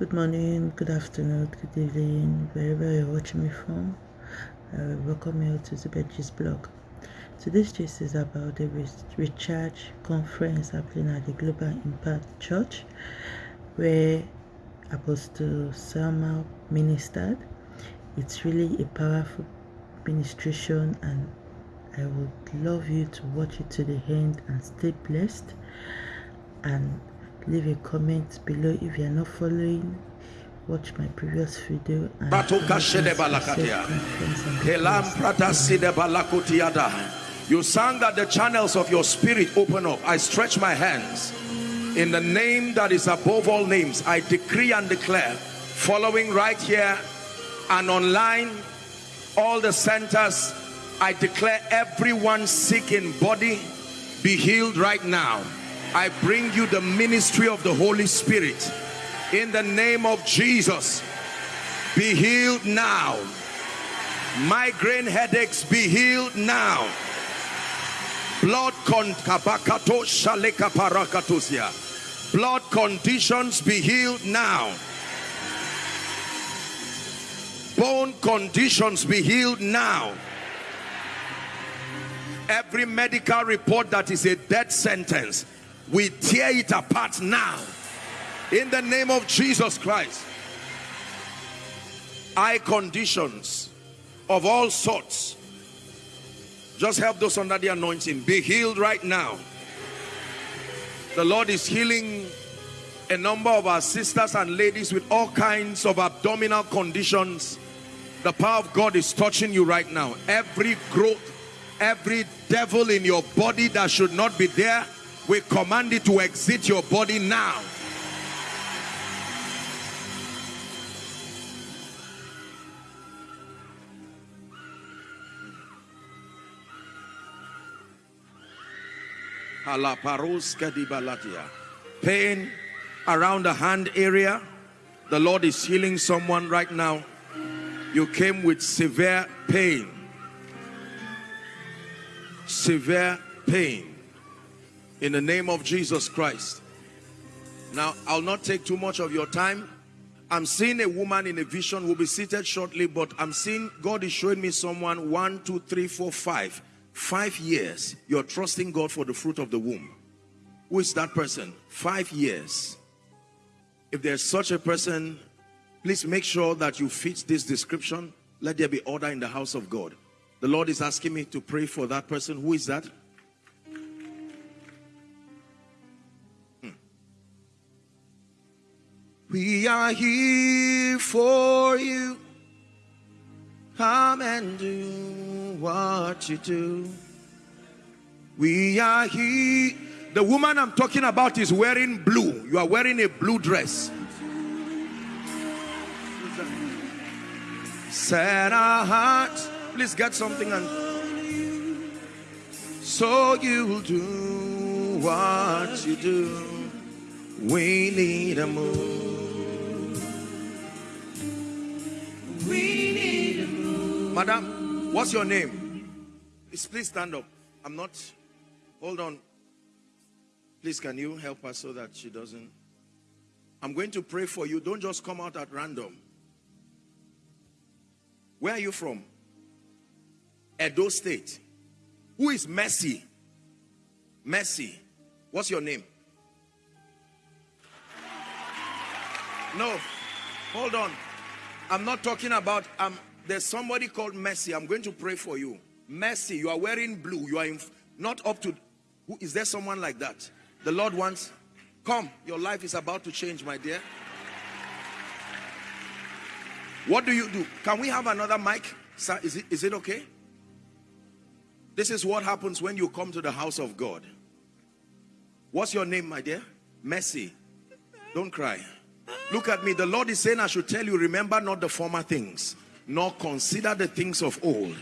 Good morning, good afternoon, good evening, wherever you're watching me from. Uh, welcome you to the Zubedji's blog. Today's gist is about the Recharge conference happening at the Global Impact Church, where Apostle Selman ministered. It's really a powerful ministration, and I would love you to watch it to the end and stay blessed. And leave a comment below if you are not following. Watch my previous video and you sang that the channels of your spirit open up. I stretch my hands. In the name that is above all names i decree and declare following right here and online all the centers i declare everyone sick in body be healed right now I bring you the ministry of the Holy Spirit in the name of Jesus. Be healed now. Migraine headaches be healed now. Blood con Blood conditions be healed now. Bone conditions be healed now. Every medical report that is a death sentence we tear it apart now. In the name of Jesus Christ. Eye conditions of all sorts. Just help those under the anointing. Be healed right now. The Lord is healing a number of our sisters and ladies with all kinds of abdominal conditions. The power of God is touching you right now. Every growth every devil in your body that should not be there we command it to exit your body now. Pain around the hand area. The Lord is healing someone right now. You came with severe pain. Severe pain in the name of Jesus Christ. Now, I'll not take too much of your time. I'm seeing a woman in a vision will be seated shortly, but I'm seeing God is showing me someone one, two, three, four, five. Five years. You're trusting God for the fruit of the womb. Who is that person? Five years. If there's such a person, please make sure that you fit this description. Let there be order in the house of God. The Lord is asking me to pray for that person. Who is that? We are here for you. Come and do what you do. We are here. The woman I'm talking about is wearing blue. You are wearing a blue dress. Set our hearts. Please get something and so you'll do what you do. We need a move. Madam, what's your name? Please, please stand up. I'm not. Hold on. Please, can you help her so that she doesn't? I'm going to pray for you. Don't just come out at random. Where are you from? Edo State. Who is Mercy? Mercy. What's your name? No. Hold on. I'm not talking about, um, there's somebody called Mercy. I'm going to pray for you. Mercy, you are wearing blue. You are in, not up to, who, is there someone like that? The Lord wants, come, your life is about to change, my dear. What do you do? Can we have another mic? Sir, is it, is it okay? This is what happens when you come to the house of God. What's your name, my dear? Mercy. Don't cry. Look at me. The Lord is saying I should tell you, remember not the former things, nor consider the things of old.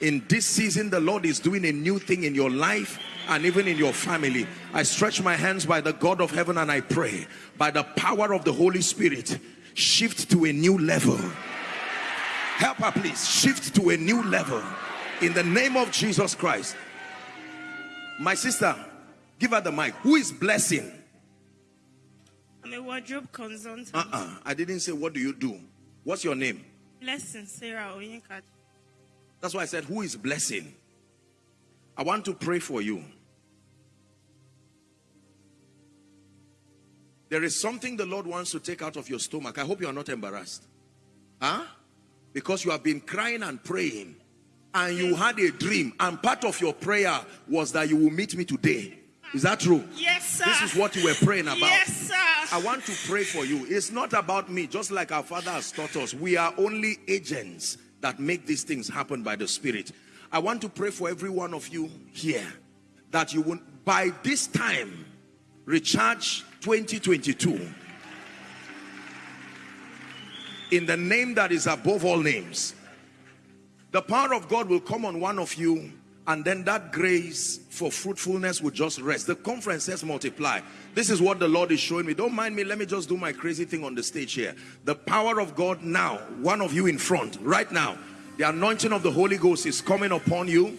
In this season, the Lord is doing a new thing in your life and even in your family. I stretch my hands by the God of heaven and I pray by the power of the Holy Spirit, shift to a new level. Help her, please. Shift to a new level in the name of Jesus Christ. My sister, give her the mic. Who is blessing? I'm a wardrobe consultant. Uh-uh. I didn't say, what do you do? What's your name? Blessing Sarah Oyinka. That's why I said, who is blessing? I want to pray for you. There is something the Lord wants to take out of your stomach. I hope you are not embarrassed. Huh? Because you have been crying and praying and you had a dream and part of your prayer was that you will meet me today. Is that true? Yes, sir. This is what you were praying about. Yes, sir. I want to pray for you. It's not about me, just like our Father has taught us. We are only agents that make these things happen by the Spirit. I want to pray for every one of you here that you will, by this time, recharge 2022 in the name that is above all names. The power of God will come on one of you and then that grace for fruitfulness will just rest. The conference says multiply. This is what the Lord is showing me. Don't mind me. Let me just do my crazy thing on the stage here. The power of God now, one of you in front, right now, the anointing of the Holy Ghost is coming upon you.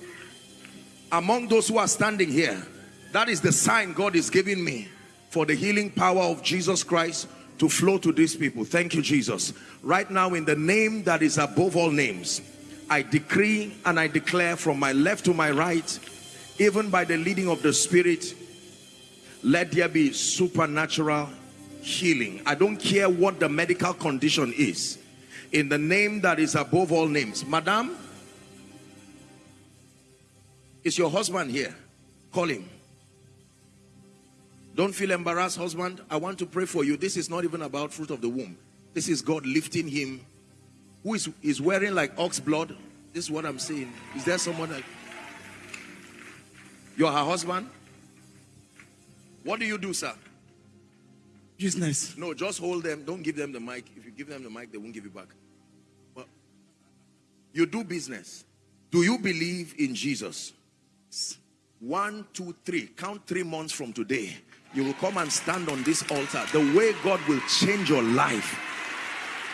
Among those who are standing here, that is the sign God is giving me for the healing power of Jesus Christ to flow to these people. Thank you, Jesus. Right now, in the name that is above all names, I decree and I declare from my left to my right, even by the leading of the Spirit, let there be supernatural healing. I don't care what the medical condition is. In the name that is above all names. Madam, is your husband here? Call him. Don't feel embarrassed, husband. I want to pray for you. This is not even about fruit of the womb. This is God lifting him who is, is wearing like ox blood. This is what I'm saying. Is there someone that you're her husband? What do you do, sir? Business. No, just hold them. Don't give them the mic. If you give them the mic, they won't give you back. But you do business. Do you believe in Jesus? One, two, three. Count three months from today. You will come and stand on this altar. The way God will change your life.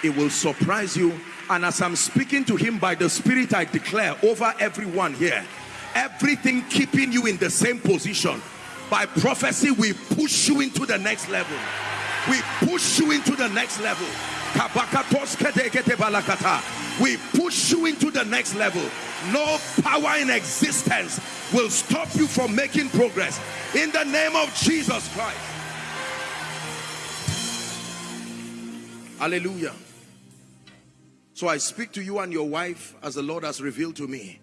It will surprise you and as I'm speaking to him by the Spirit, I declare over everyone here, everything keeping you in the same position. By prophecy, we push you into the next level. We push you into the next level. We push you into the next level. No power in existence will stop you from making progress. In the name of Jesus Christ. Hallelujah. So I speak to you and your wife as the Lord has revealed to me.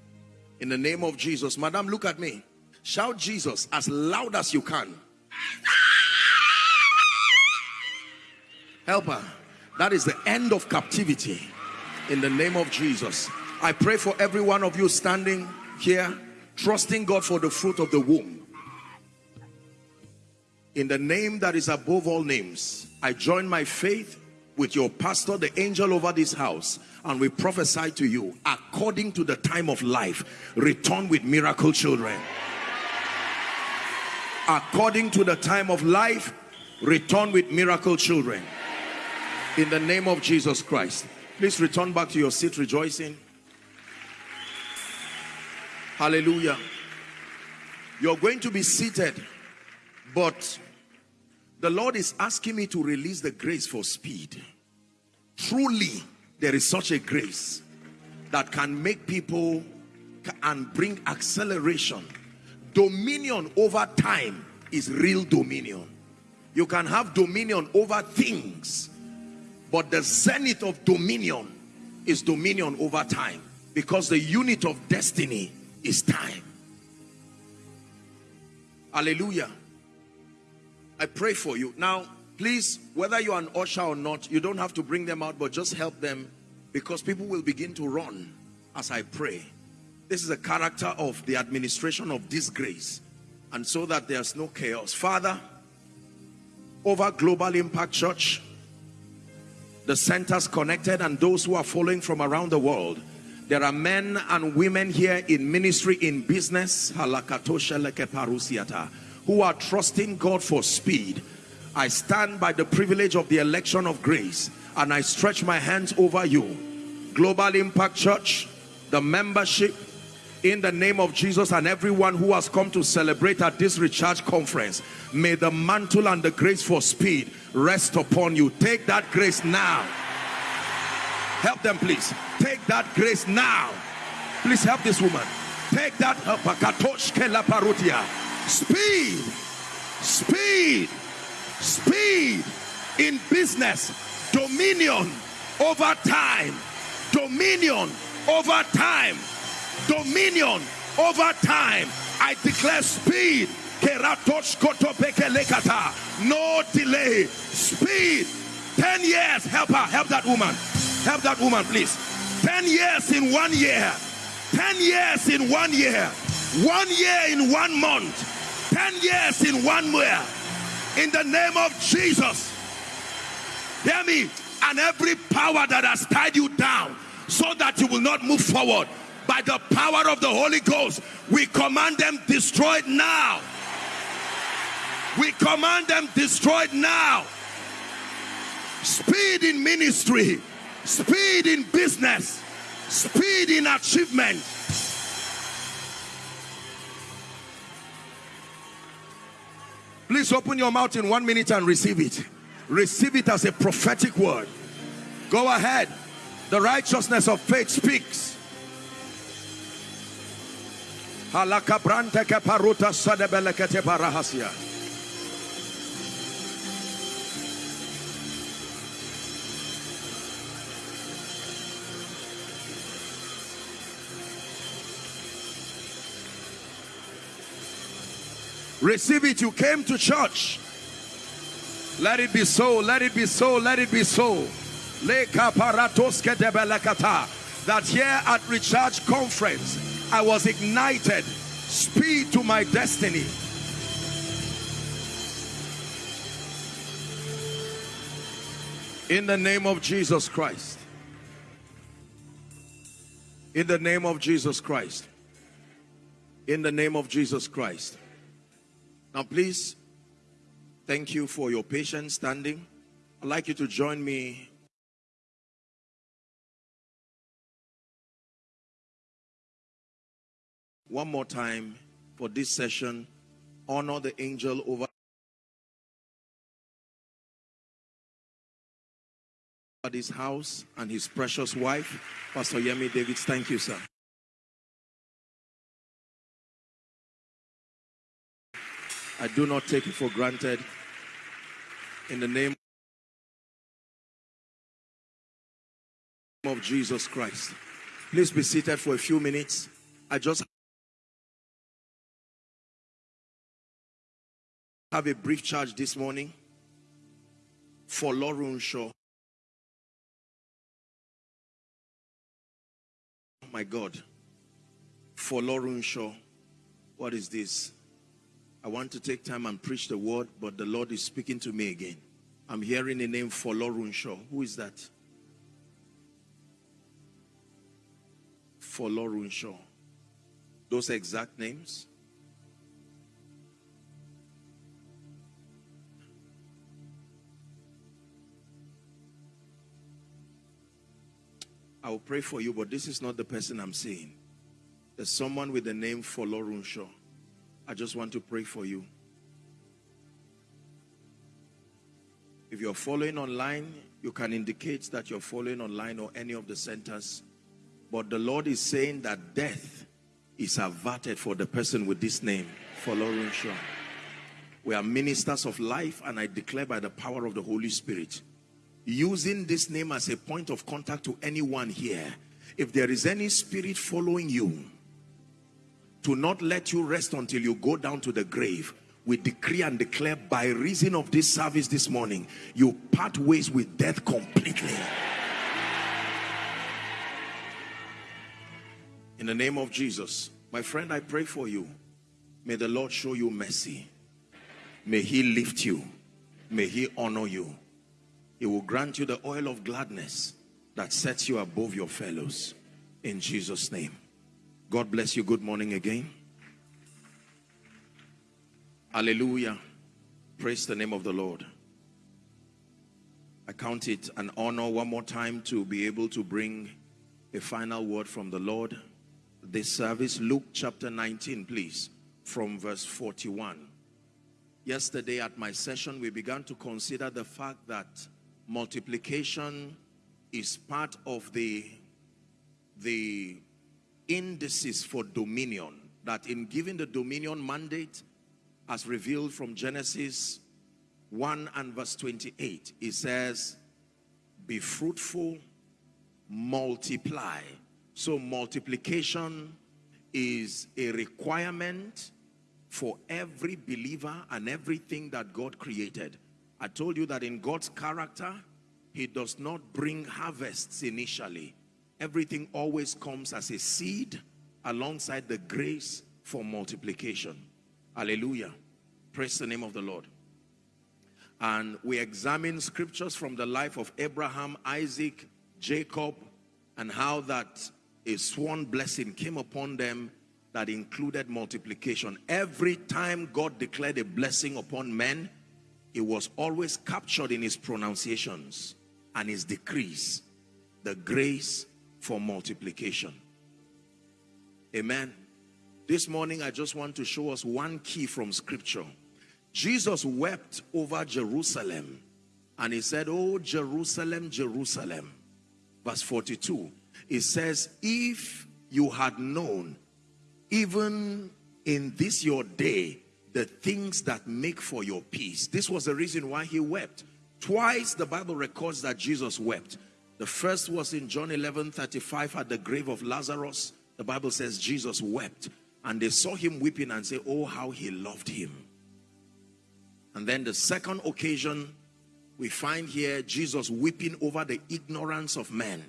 In the name of Jesus. Madam, look at me. Shout Jesus as loud as you can. Help her. That is the end of captivity. In the name of Jesus. I pray for every one of you standing here, trusting God for the fruit of the womb. In the name that is above all names, I join my faith with your pastor, the angel over this house, and we prophesy to you, according to the time of life, return with miracle children. According to the time of life, return with miracle children. In the name of Jesus Christ. Please return back to your seat rejoicing. Hallelujah. You're going to be seated, but the Lord is asking me to release the grace for speed. Truly, there is such a grace that can make people and bring acceleration. Dominion over time is real dominion. You can have dominion over things, but the zenith of dominion is dominion over time because the unit of destiny is time. Hallelujah. I pray for you. Now, please, whether you're an usher or not, you don't have to bring them out, but just help them because people will begin to run as I pray. This is a character of the administration of this grace and so that there's no chaos. Father, over Global Impact Church, the centers connected and those who are following from around the world, there are men and women here in ministry, in business, who are trusting God for speed. I stand by the privilege of the election of grace and I stretch my hands over you. Global Impact Church, the membership, in the name of Jesus and everyone who has come to celebrate at this recharge conference may the mantle and the grace for speed rest upon you. Take that grace now. Help them please. Take that grace now. Please help this woman. Take that speed. Speed. Speed in business. Dominion over time. Dominion over time. Dominion over time. I declare speed. No delay. Speed. 10 years. Help her. Help that woman. Help that woman please. 10 years in one year. 10 years in one year. One year in one month 10 years in one year in the name of Jesus. Hear me. And every power that has tied you down so that you will not move forward by the power of the Holy Ghost we command them destroyed now. We command them destroyed now. Speed in ministry. Speed in business. Speed in achievement please open your mouth in one minute and receive it. Receive it as a prophetic word. Go ahead. The righteousness of faith speaks Receive it. You came to church. Let it be so. Let it be so. Let it be so. That here at Recharge Conference, I was ignited. Speed to my destiny. In the name of Jesus Christ. In the name of Jesus Christ. In the name of Jesus Christ. Now, please, thank you for your patience standing. I'd like you to join me one more time for this session. Honor the angel over his house and his precious wife, Pastor Yemi Davids. Thank you, sir. I do not take it for granted. In the name of Jesus Christ. Please be seated for a few minutes. I just have a brief charge this morning for Lauren Shaw. my God. For Lauren Shaw. What is this? I want to take time and preach the word, but the Lord is speaking to me again. I'm hearing the name Folorunsho. Who is that? Folorunsho. Those exact names? I will pray for you, but this is not the person I'm seeing. There's someone with the name Folorunsho. I just want to pray for you. If you're following online, you can indicate that you're following online or any of the centers. But the Lord is saying that death is averted for the person with this name, Folorunsho. We are ministers of life and I declare by the power of the Holy Spirit, using this name as a point of contact to anyone here, if there is any spirit following you, to not let you rest until you go down to the grave. We decree and declare by reason of this service this morning you part ways with death completely. In the name of Jesus my friend I pray for you. May the Lord show you mercy. May he lift you. May he honor you. He will grant you the oil of gladness that sets you above your fellows. In Jesus name God bless you. Good morning again. Hallelujah. Praise the name of the Lord. I count it an honor one more time to be able to bring a final word from the Lord. this service. Luke chapter 19, please, from verse 41. Yesterday at my session, we began to consider the fact that multiplication is part of the, the indices for dominion. That in giving the dominion mandate, as revealed from Genesis 1 and verse 28, it says, be fruitful, multiply. So multiplication is a requirement for every believer and everything that God created. I told you that in God's character, he does not bring harvests initially. Everything always comes as a seed alongside the grace for multiplication. Hallelujah. Praise the name of the Lord. And we examine scriptures from the life of Abraham, Isaac, Jacob, and how that a sworn blessing came upon them that included multiplication. Every time God declared a blessing upon men, it was always captured in his pronunciations and his decrees. The grace for multiplication. Amen. This morning, I just want to show us one key from scripture. Jesus wept over Jerusalem and he said, Oh, Jerusalem, Jerusalem. Verse 42, it says, If you had known even in this your day, the things that make for your peace. This was the reason why he wept. Twice the Bible records that Jesus wept. The first was in John 11, 35 at the grave of Lazarus. The Bible says Jesus wept. And they saw him weeping and say, oh, how he loved him. And then the second occasion, we find here Jesus weeping over the ignorance of men.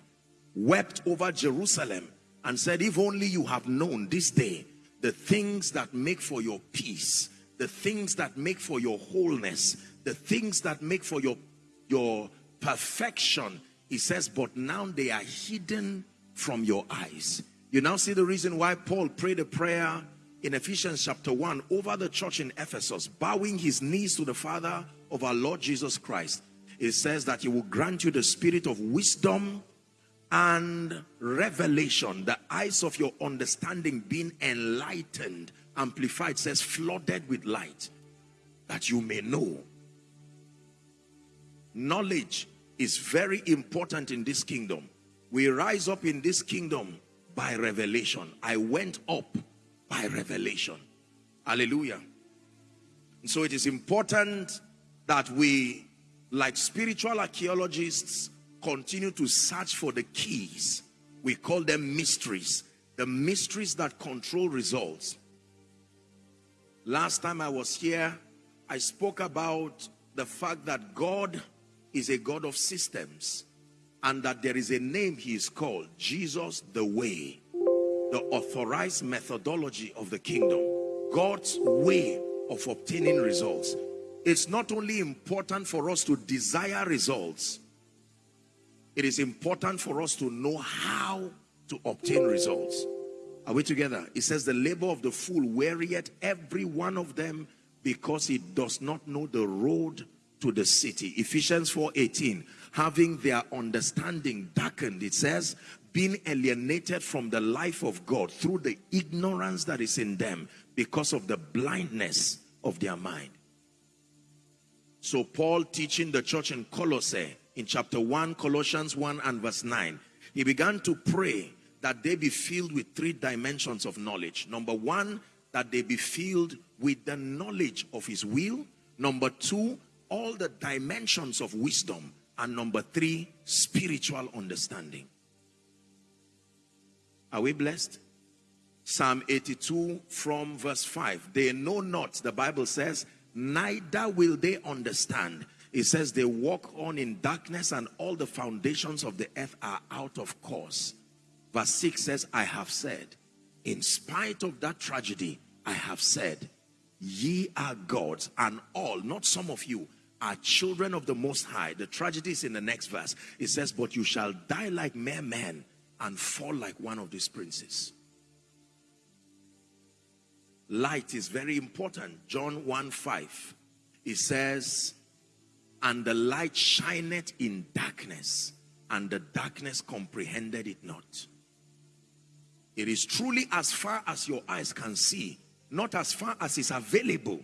Wept over Jerusalem and said, if only you have known this day the things that make for your peace, the things that make for your wholeness, the things that make for your, your perfection. He says, but now they are hidden from your eyes. You now see the reason why Paul prayed a prayer in Ephesians chapter 1 over the church in Ephesus, bowing his knees to the Father of our Lord Jesus Christ. It says that he will grant you the spirit of wisdom and revelation, the eyes of your understanding being enlightened, amplified, says flooded with light, that you may know. Knowledge is very important in this kingdom. We rise up in this kingdom by revelation. I went up by revelation. Hallelujah. And so it is important that we, like spiritual archaeologists, continue to search for the keys. We call them mysteries. The mysteries that control results. Last time I was here, I spoke about the fact that God is a God of systems and that there is a name he is called Jesus the way the authorized methodology of the kingdom God's way of obtaining results it's not only important for us to desire results it is important for us to know how to obtain results. Are we together? It says the labor of the fool wearieth every one of them because he does not know the road to the city. Ephesians 4:18, having their understanding darkened, it says, being alienated from the life of God through the ignorance that is in them because of the blindness of their mind. So Paul teaching the church in Colossae in chapter 1, Colossians 1 and verse 9, he began to pray that they be filled with three dimensions of knowledge. Number one, that they be filled with the knowledge of his will. Number two, all the dimensions of wisdom. And number three, spiritual understanding. Are we blessed? Psalm 82 from verse 5. They know not, the Bible says, neither will they understand it says they walk on in darkness and all the foundations of the earth are out of course. Verse 6 says, I have said, in spite of that tragedy, I have said, ye are gods and all, not some of you, are children of the Most High. The tragedy is in the next verse. It says, but you shall die like mere men and fall like one of these princes. Light is very important. John 1 5. It says, and the light shineth in darkness and the darkness comprehended it not It is truly as far as your eyes can see, not as far as is available,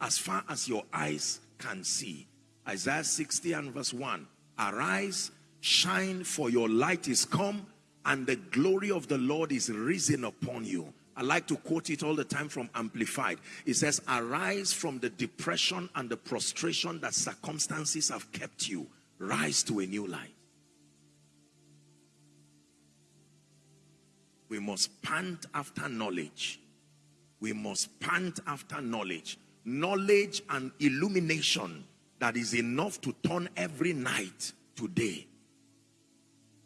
as far as your eyes can see. Isaiah 60 and verse 1. Arise, shine, for your light is come, and the glory of the Lord is risen upon you. I like to quote it all the time from Amplified. It says, arise from the depression and the prostration that circumstances have kept you. Rise to a new life. We must pant after knowledge. We must pant after knowledge. Knowledge and illumination that is enough to turn every night to day.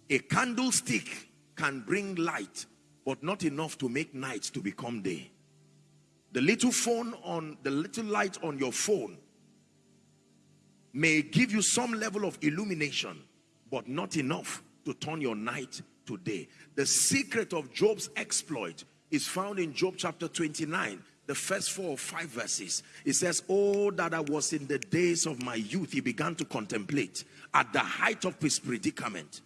A candlestick can bring light, but not enough to make night to become day. The little phone on, the little light on your phone may give you some level of illumination, but not enough to turn your night today. The secret of Job's exploit is found in Job chapter 29, the first four or five verses. It says, Oh, that I was in the days of my youth, he began to contemplate at the height of his predicament.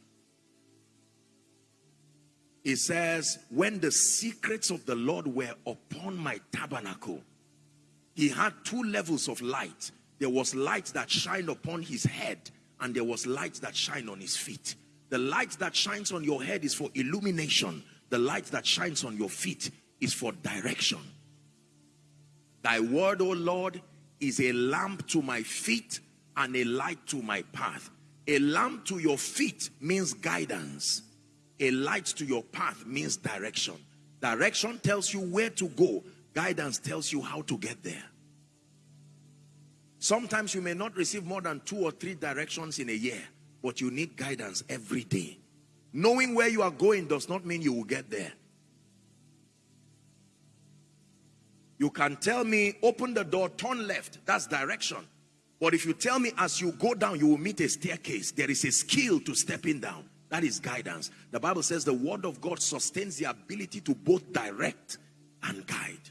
It says, when the secrets of the Lord were upon my tabernacle, he had two levels of light. There was light that shined upon his head and there was light that shined on his feet. The light that shines on your head is for illumination. The light that shines on your feet is for direction. Thy word, O Lord, is a lamp to my feet and a light to my path. A lamp to your feet means guidance. A light to your path means direction. Direction tells you where to go. Guidance tells you how to get there. Sometimes you may not receive more than two or three directions in a year but you need guidance every day. Knowing where you are going does not mean you will get there. You can tell me, open the door, turn left. That's direction. But if you tell me as you go down, you will meet a staircase. There is a skill to stepping down. That is guidance. The Bible says the word of God sustains the ability to both direct and guide.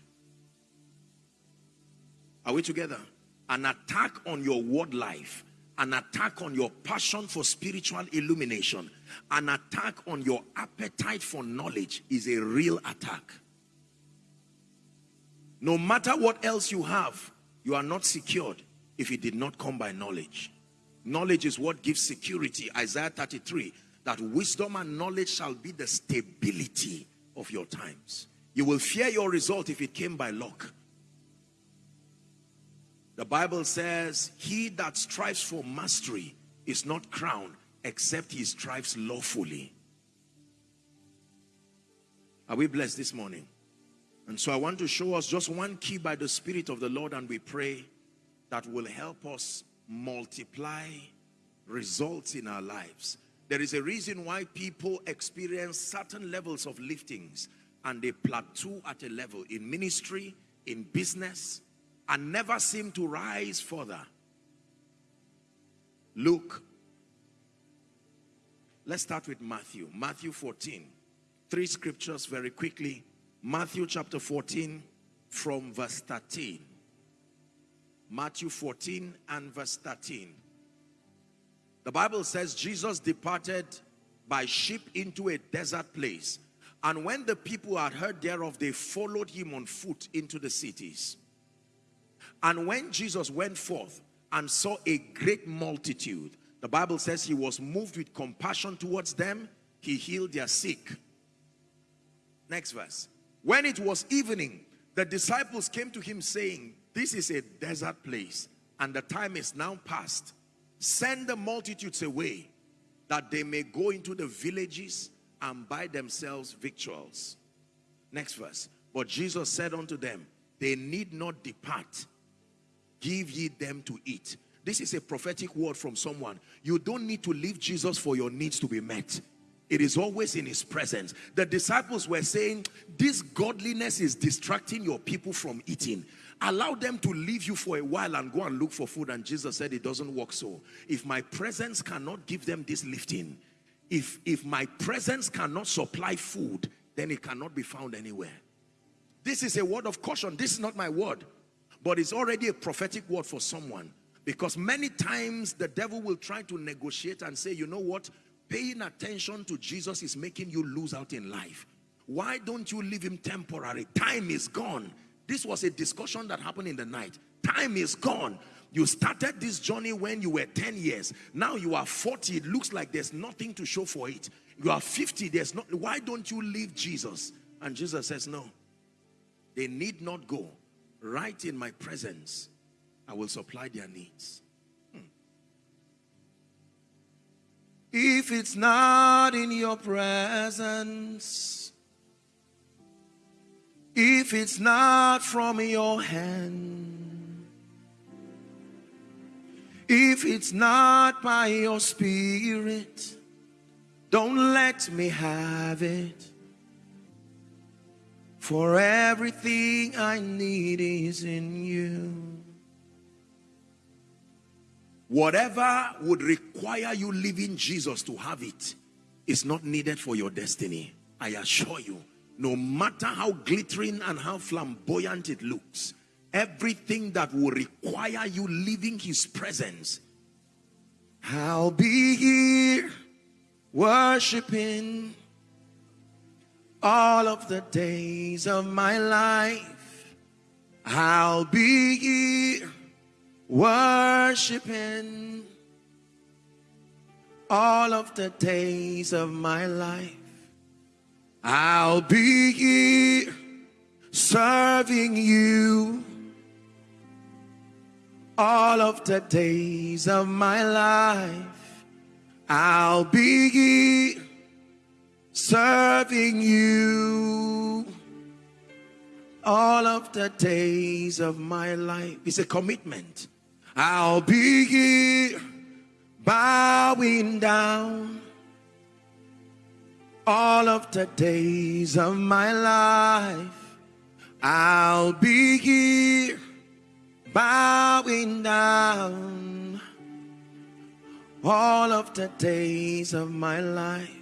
Are we together? An attack on your word life an attack on your passion for spiritual illumination, an attack on your appetite for knowledge is a real attack. No matter what else you have, you are not secured if it did not come by knowledge. Knowledge is what gives security. Isaiah 33, that wisdom and knowledge shall be the stability of your times. You will fear your result if it came by luck. The Bible says, he that strives for mastery is not crowned except he strives lawfully. Are we blessed this morning? And so I want to show us just one key by the Spirit of the Lord and we pray that will help us multiply results in our lives. There is a reason why people experience certain levels of liftings and they plateau at a level in ministry, in business, and never seem to rise further. Luke. Let's start with Matthew. Matthew 14. Three scriptures very quickly. Matthew chapter 14 from verse 13. Matthew 14 and verse 13. The Bible says Jesus departed by ship into a desert place. And when the people had heard thereof, they followed him on foot into the cities. And when Jesus went forth and saw a great multitude, the Bible says he was moved with compassion towards them. He healed their sick. Next verse. When it was evening, the disciples came to him saying, this is a desert place and the time is now past. Send the multitudes away that they may go into the villages and buy themselves victuals. Next verse. But Jesus said unto them, they need not depart give ye them to eat. This is a prophetic word from someone. You don't need to leave Jesus for your needs to be met. It is always in his presence. The disciples were saying, this godliness is distracting your people from eating. Allow them to leave you for a while and go and look for food. And Jesus said, it doesn't work so. If my presence cannot give them this lifting, if, if my presence cannot supply food, then it cannot be found anywhere. This is a word of caution. This is not my word. But it's already a prophetic word for someone. Because many times the devil will try to negotiate and say, you know what? Paying attention to Jesus is making you lose out in life. Why don't you leave him temporary? Time is gone. This was a discussion that happened in the night. Time is gone. You started this journey when you were 10 years. Now you are 40. It looks like there's nothing to show for it. You are 50. There's not. Why don't you leave Jesus? And Jesus says, no. They need not go. Right in my presence, I will supply their needs. Hmm. If it's not in your presence, if it's not from your hand, if it's not by your spirit, don't let me have it. For everything I need is in you. Whatever would require you leaving Jesus to have it is not needed for your destiny. I assure you, no matter how glittering and how flamboyant it looks, everything that will require you leaving his presence, I'll be here worshiping all of the days of my life. I'll be here worshiping all of the days of my life. I'll be here serving you all of the days of my life. I'll be here serving you all of the days of my life. It's a commitment. I'll be here bowing down all of the days of my life. I'll be here bowing down all of the days of my life.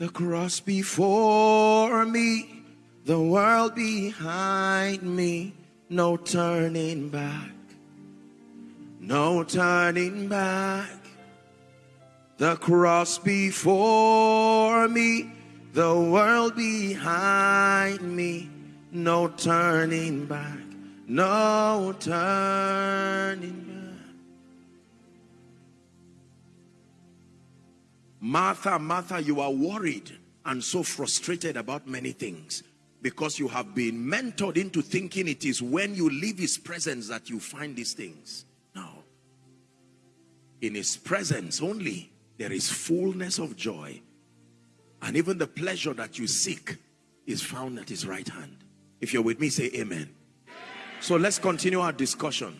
The cross before me, the world behind me, no turning back, no turning back. The cross before me, the world behind me, no turning back, no turning back. Martha, Martha, you are worried and so frustrated about many things because you have been mentored into thinking it is when you leave his presence that you find these things. Now, In his presence only, there is fullness of joy. And even the pleasure that you seek is found at his right hand. If you're with me, say amen. So let's continue our discussion.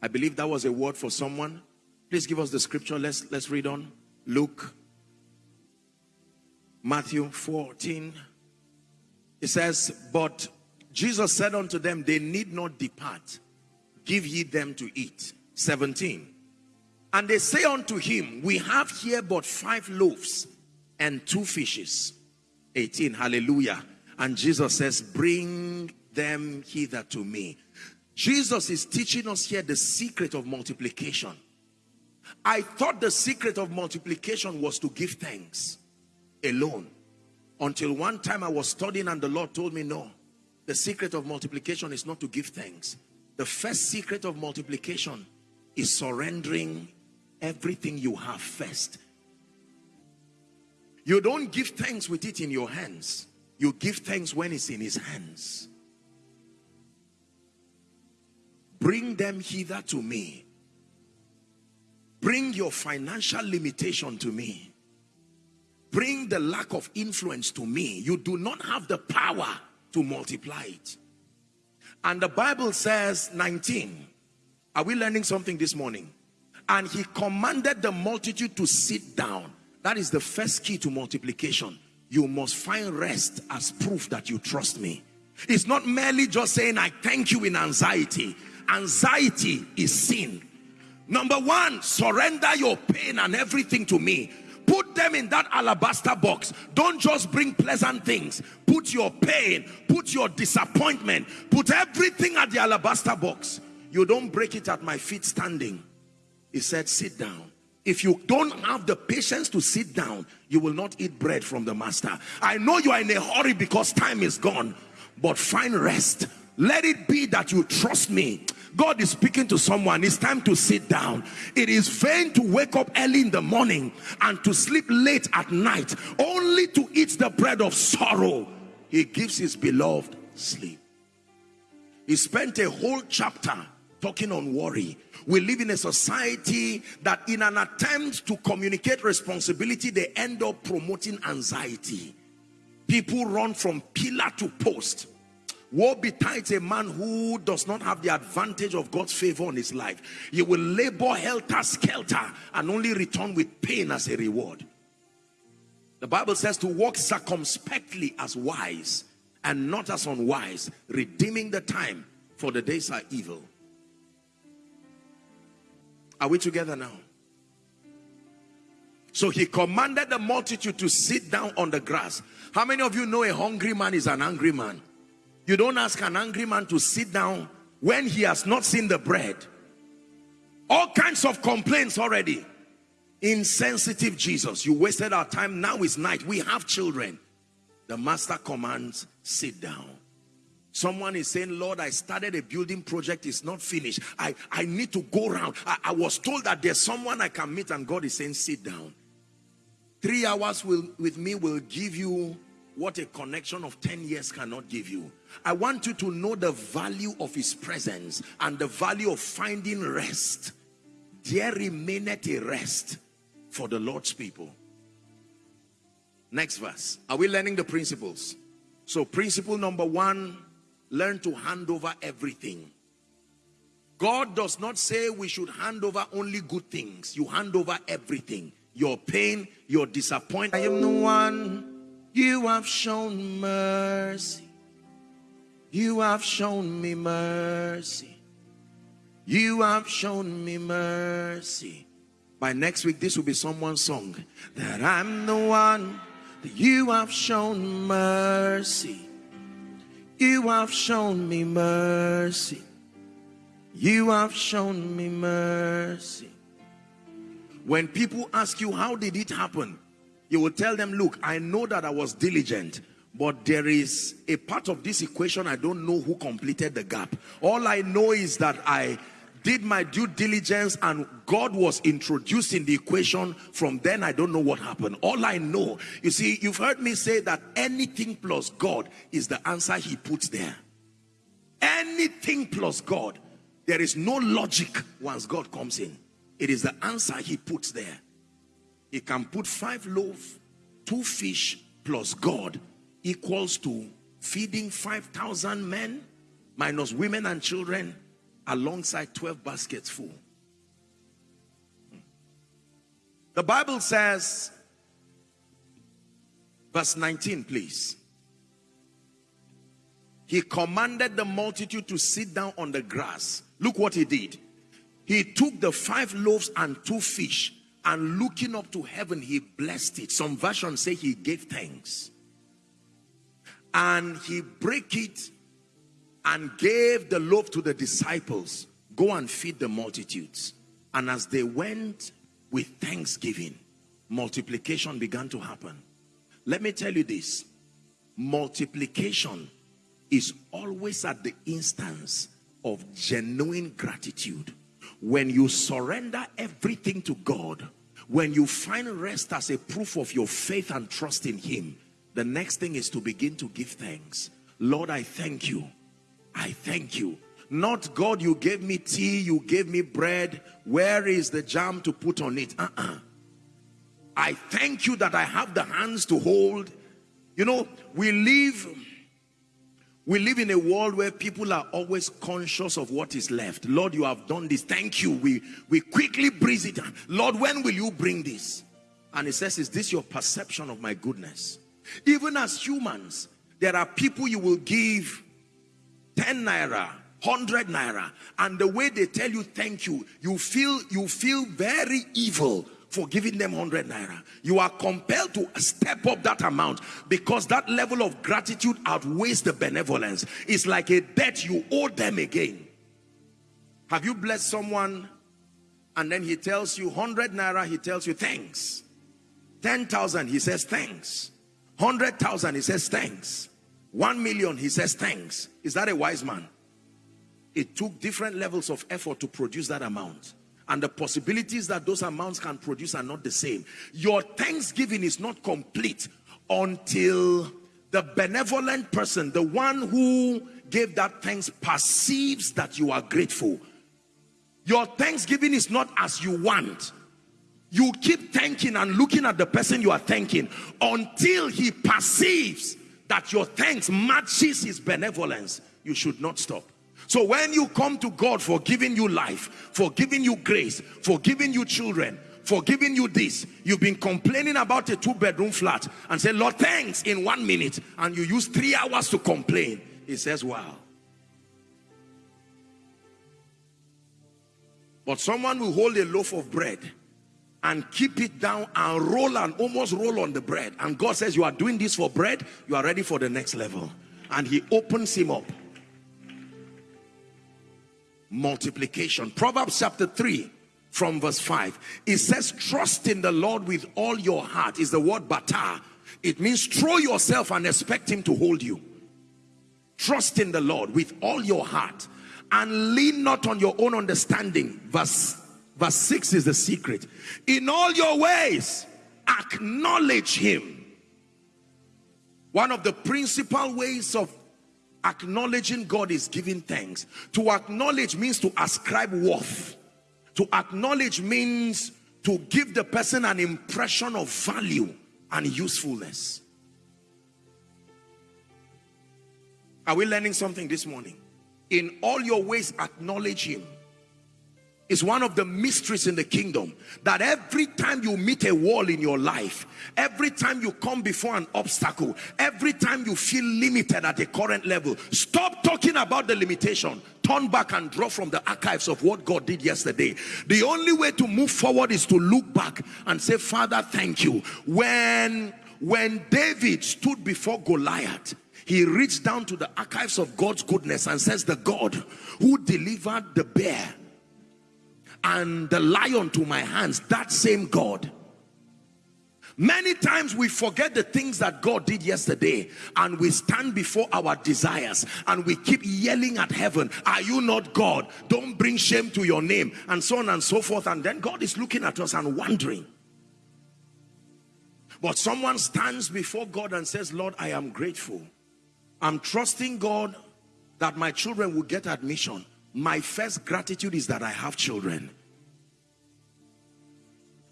I believe that was a word for someone. Please give us the scripture. Let's, let's read on. Luke, Matthew 14. It says, But Jesus said unto them, They need not depart. Give ye them to eat. 17. And they say unto him, We have here but five loaves and two fishes. 18. Hallelujah. And Jesus says, Bring them hither to me. Jesus is teaching us here the secret of multiplication. I thought the secret of multiplication was to give thanks alone. Until one time I was studying and the Lord told me, no, the secret of multiplication is not to give thanks. The first secret of multiplication is surrendering everything you have first. You don't give thanks with it in your hands. You give thanks when it's in his hands. Bring them hither to me Bring your financial limitation to me. Bring the lack of influence to me. You do not have the power to multiply it. And the Bible says 19. Are we learning something this morning? And he commanded the multitude to sit down. That is the first key to multiplication. You must find rest as proof that you trust me. It's not merely just saying, I thank you in anxiety. Anxiety is sin. Number one, surrender your pain and everything to me. Put them in that alabaster box. Don't just bring pleasant things. Put your pain, put your disappointment, put everything at the alabaster box. You don't break it at my feet standing. He said, sit down. If you don't have the patience to sit down, you will not eat bread from the master. I know you are in a hurry because time is gone, but find rest. Let it be that you trust me. God is speaking to someone. It's time to sit down. It is vain to wake up early in the morning and to sleep late at night, only to eat the bread of sorrow. He gives his beloved sleep. He spent a whole chapter talking on worry. We live in a society that in an attempt to communicate responsibility, they end up promoting anxiety. People run from pillar to post. Woe betides a man who does not have the advantage of God's favor on his life. You will labor helter-skelter and only return with pain as a reward. The Bible says to walk circumspectly as wise and not as unwise, redeeming the time for the days are evil. Are we together now? So he commanded the multitude to sit down on the grass. How many of you know a hungry man is an angry man? You don't ask an angry man to sit down when he has not seen the bread. All kinds of complaints already. Insensitive Jesus. You wasted our time. Now is night. We have children. The master commands, sit down. Someone is saying, Lord, I started a building project, it's not finished. I, I need to go around. I, I was told that there's someone I can meet and God is saying, sit down. Three hours will, with me will give you what a connection of 10 years cannot give you. I want you to know the value of his presence and the value of finding rest. There remaineth a rest for the Lord's people. Next verse. Are we learning the principles? So principle number one, learn to hand over everything. God does not say we should hand over only good things. You hand over everything. Your pain, your disappointment. I am the one you have shown mercy. You have shown me mercy. You have shown me mercy. By next week, this will be someone's song. That I'm the one that you have shown mercy. You have shown me mercy. You have shown me mercy. When people ask you, how did it happen? You will tell them, look, I know that I was diligent, but there is a part of this equation I don't know who completed the gap. All I know is that I did my due diligence and God was introduced in the equation. From then, I don't know what happened. All I know, you see, you've heard me say that anything plus God is the answer he puts there. Anything plus God. There is no logic once God comes in. It is the answer he puts there. He can put five loaves, two fish plus God equals to feeding 5,000 men minus women and children alongside 12 baskets full. The Bible says, verse 19, please. He commanded the multitude to sit down on the grass. Look what he did. He took the five loaves and two fish and looking up to heaven, he blessed it. Some versions say he gave thanks. And he break it and gave the loaf to the disciples. Go and feed the multitudes. And as they went with thanksgiving multiplication began to happen. Let me tell you this. Multiplication is always at the instance of genuine gratitude when you surrender everything to God when you find rest as a proof of your faith and trust in him the next thing is to begin to give thanks Lord I thank you I thank you. Not God, you gave me tea, you gave me bread. Where is the jam to put on it? Uh-uh. I thank you that I have the hands to hold. You know, we live we live in a world where people are always conscious of what is left. Lord, you have done this. Thank you. We we quickly breeze it. Lord, when will you bring this? And he says, is this your perception of my goodness? Even as humans, there are people you will give 10 naira 100 naira and the way they tell you thank you you feel you feel very evil for giving them 100 naira you are compelled to step up that amount because that level of gratitude outweighs the benevolence it's like a debt you owe them again have you blessed someone and then he tells you 100 naira, he tells you thanks. 10,000, he says thanks. 100,000, he says thanks. 1 million, he says thanks. Is that a wise man? It took different levels of effort to produce that amount. And the possibilities that those amounts can produce are not the same. Your thanksgiving is not complete until the benevolent person, the one who gave that thanks, perceives that you are grateful. Your thanksgiving is not as you want. You keep thanking and looking at the person you are thanking until he perceives that your thanks matches his benevolence. You should not stop. So when you come to God for giving you life, for giving you grace, for giving you children, for giving you this, you've been complaining about a two bedroom flat and say, Lord, thanks in one minute. And you use three hours to complain. He says, wow. But someone will hold a loaf of bread and keep it down and roll and almost roll on the bread. And God says, you are doing this for bread, you are ready for the next level. And he opens him up. Multiplication. Proverbs chapter 3 from verse 5. It says, trust in the Lord with all your heart is the word bata. It means throw yourself and expect him to hold you. Trust in the Lord with all your heart and lean not on your own understanding. Verse, verse 6 is the secret. In all your ways, acknowledge him. One of the principal ways of acknowledging God is giving thanks. To acknowledge means to ascribe worth. To acknowledge means to give the person an impression of value and usefulness. Are we learning something this morning? in all your ways acknowledge him is one of the mysteries in the kingdom that every time you meet a wall in your life every time you come before an obstacle every time you feel limited at a current level stop talking about the limitation. Turn back and draw from the archives of what God did yesterday. The only way to move forward is to look back and say father thank you. When when David stood before Goliath he reached down to the archives of God's goodness and says the God who delivered the bear and the lion to my hands that same God. Many times we forget the things that God did yesterday and we stand before our desires and we keep yelling at heaven are you not God? Don't bring shame to your name and so on and so forth. And then God is looking at us and wondering. But someone stands before God and says Lord I am grateful. I'm trusting God that my children will get admission. My first gratitude is that I have children.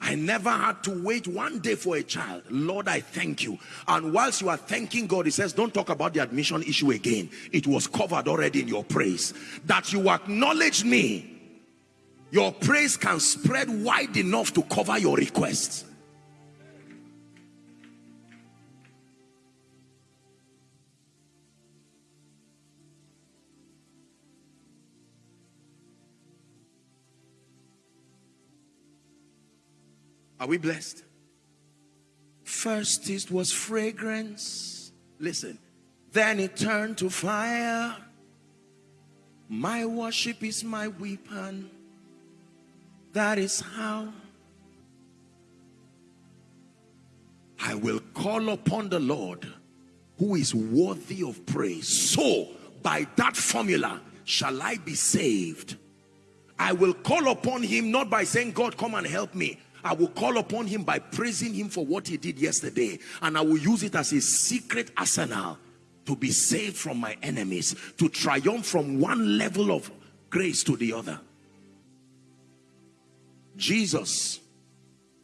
I never had to wait one day for a child. Lord, I thank you. And whilst you are thanking God, he says, don't talk about the admission issue again. It was covered already in your praise. That you acknowledge me. Your praise can spread wide enough to cover your requests. Are we blessed? First it was fragrance. Listen. Then it turned to fire. My worship is my weapon. That is how I will call upon the Lord who is worthy of praise. So by that formula shall I be saved. I will call upon him not by saying, God, come and help me. I will call upon him by praising him for what he did yesterday. And I will use it as a secret arsenal to be saved from my enemies, to triumph from one level of grace to the other. Jesus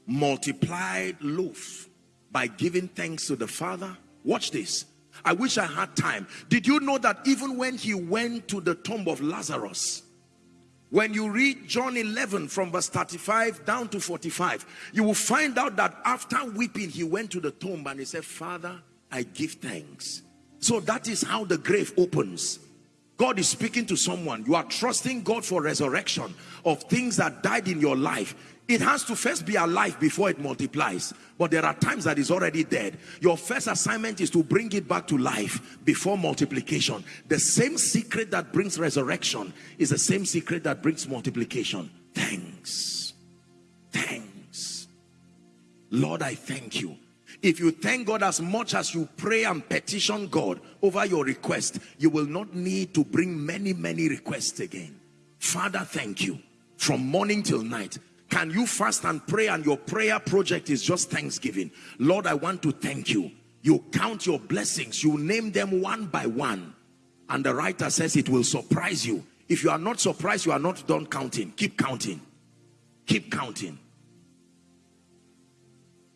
multiplied loaf by giving thanks to the Father. Watch this. I wish I had time. Did you know that even when he went to the tomb of Lazarus, when you read John 11 from verse 35 down to 45, you will find out that after weeping, he went to the tomb and he said, Father, I give thanks. So that is how the grave opens. God is speaking to someone. You are trusting God for resurrection of things that died in your life. It has to first be alive before it multiplies. But there are times that is already dead. Your first assignment is to bring it back to life before multiplication. The same secret that brings resurrection is the same secret that brings multiplication. Thanks. Thanks. Lord, I thank you. If you thank God as much as you pray and petition God over your request, you will not need to bring many, many requests again. Father, thank you. From morning till night, can you fast and pray and your prayer project is just thanksgiving? Lord, I want to thank you. You count your blessings. You name them one by one. And the writer says it will surprise you. If you are not surprised, you are not done counting. Keep counting. Keep counting.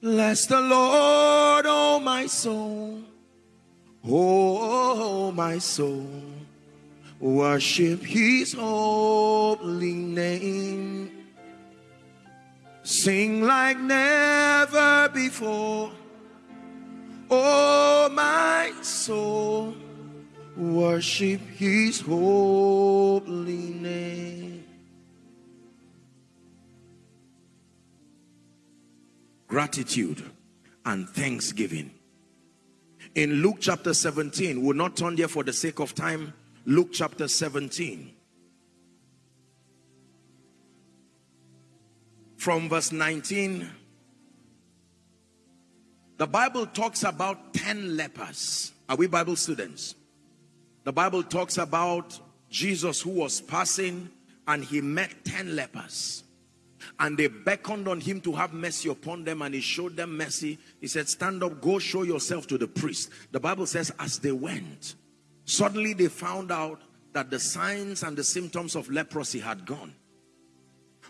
Bless the Lord, oh my soul. Oh, my soul. Worship his holy name. Sing like never before. Oh, my soul. Worship his holy name. Gratitude and thanksgiving. In Luke chapter 17, we'll not turn there for the sake of time. Luke chapter 17. From verse 19, the Bible talks about 10 lepers. Are we Bible students? The Bible talks about Jesus who was passing and he met 10 lepers and they beckoned on him to have mercy upon them and he showed them mercy he said stand up go show yourself to the priest the bible says as they went suddenly they found out that the signs and the symptoms of leprosy had gone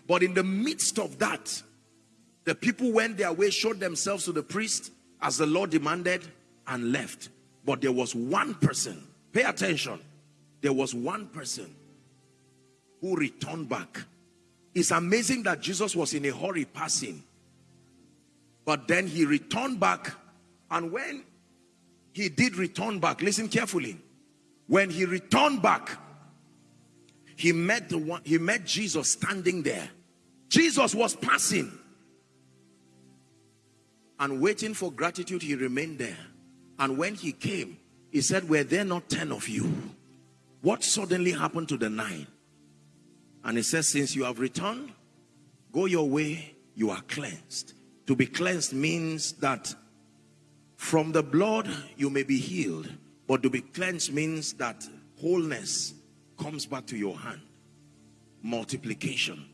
but in the midst of that the people went their way showed themselves to the priest as the lord demanded and left but there was one person pay attention there was one person who returned back it's amazing that Jesus was in a hurry passing. But then he returned back. And when he did return back, listen carefully. When he returned back, he met the one, he met Jesus standing there. Jesus was passing. And waiting for gratitude, he remained there. And when he came, he said, were there not 10 of you? What suddenly happened to the nine? And he says, since you have returned, go your way, you are cleansed. To be cleansed means that from the blood you may be healed. But to be cleansed means that wholeness comes back to your hand. Multiplication.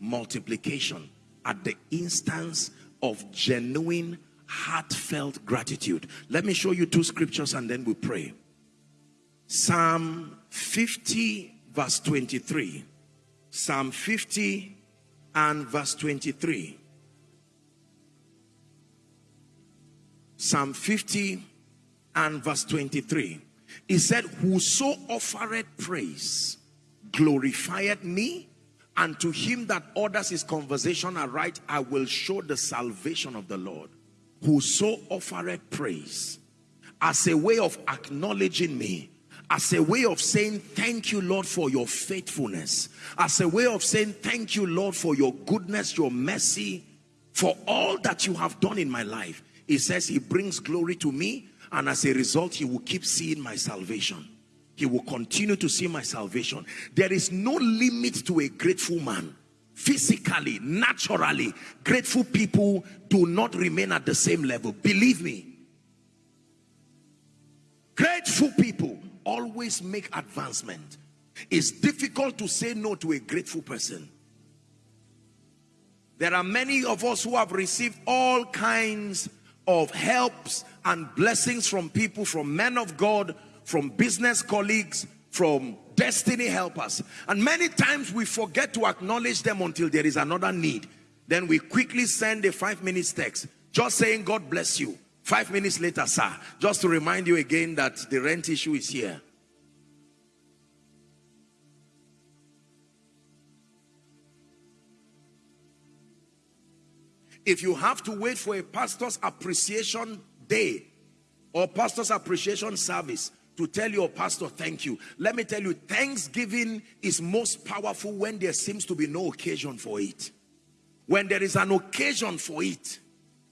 Multiplication at the instance of genuine heartfelt gratitude. Let me show you two scriptures and then we pray. Psalm 50 verse 23. Psalm 50 and verse 23. Psalm 50 and verse 23. He said, Whoso offereth praise glorifieth me, and to him that orders his conversation aright, I will show the salvation of the Lord. Whoso offereth praise as a way of acknowledging me as a way of saying thank you Lord for your faithfulness as a way of saying thank you Lord for your goodness your mercy for all that you have done in my life he says he brings glory to me and as a result he will keep seeing my salvation. He will continue to see my salvation. There is no limit to a grateful man. Physically naturally grateful people do not remain at the same level. Believe me. Grateful people always make advancement. It's difficult to say no to a grateful person. There are many of us who have received all kinds of helps and blessings from people, from men of God, from business colleagues, from destiny helpers. And many times we forget to acknowledge them until there is another need. Then we quickly send a five minutes text, just saying, God bless you. Five minutes later, sir, just to remind you again that the rent issue is here. If you have to wait for a pastor's appreciation day or pastor's appreciation service to tell your pastor thank you, let me tell you, thanksgiving is most powerful when there seems to be no occasion for it. When there is an occasion for it,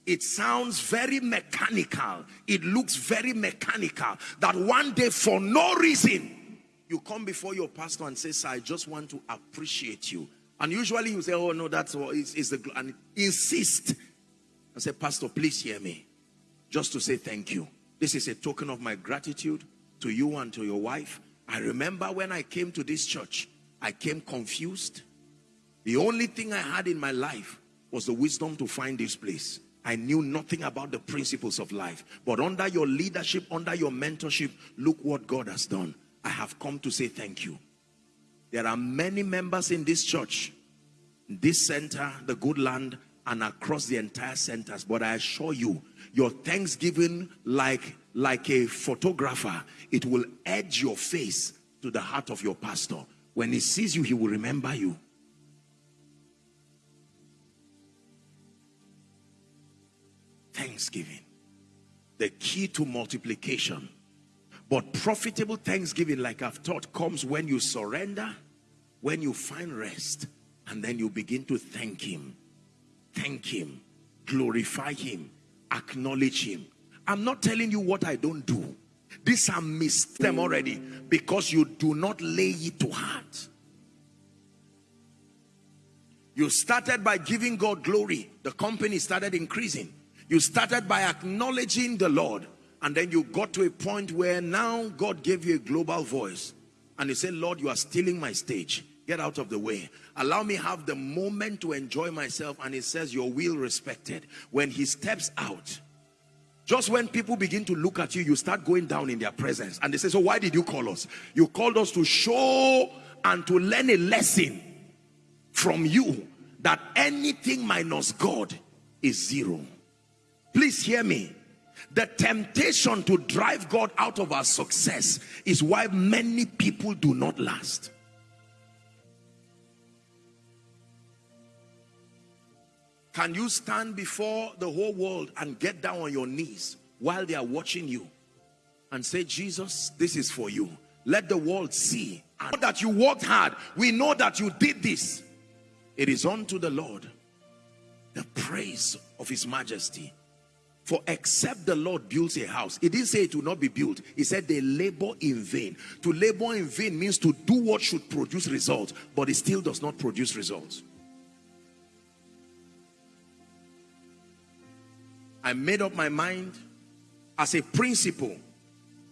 it sounds very mechanical. It looks very mechanical that one day for no reason, you come before your pastor and say, sir, I just want to appreciate you. And usually you say, oh no, that's what is it's the, and insist. and say, Pastor, please hear me. Just to say thank you. This is a token of my gratitude to you and to your wife. I remember when I came to this church, I came confused. The only thing I had in my life was the wisdom to find this place. I knew nothing about the principles of life. But under your leadership, under your mentorship, look what God has done. I have come to say thank you. There are many members in this church, this center, the good land, and across the entire centers. But I assure you, your thanksgiving, like, like a photographer, it will edge your face to the heart of your pastor. When he sees you, he will remember you. Thanksgiving. The key to multiplication. But profitable thanksgiving, like I've taught, comes when you surrender, when you find rest, and then you begin to thank him. Thank him. Glorify him. Acknowledge him. I'm not telling you what I don't do. These are missed them already because you do not lay it to heart. You started by giving God glory. The company started increasing. You started by acknowledging the Lord. And then you got to a point where now God gave you a global voice. And you said, Lord, you are stealing my stage. Get out of the way. Allow me have the moment to enjoy myself. And it says, your will respected. When he steps out, just when people begin to look at you, you start going down in their presence. And they say, so why did you call us? You called us to show and to learn a lesson from you that anything minus God is zero. Please hear me. The temptation to drive God out of our success is why many people do not last. Can you stand before the whole world and get down on your knees while they are watching you and say, Jesus, this is for you. Let the world see that you worked hard. We know that you did this. It is unto the Lord the praise of his majesty for except the Lord builds a house, he didn't say it will not be built. He said they labor in vain. To labor in vain means to do what should produce results, but it still does not produce results. I made up my mind as a principle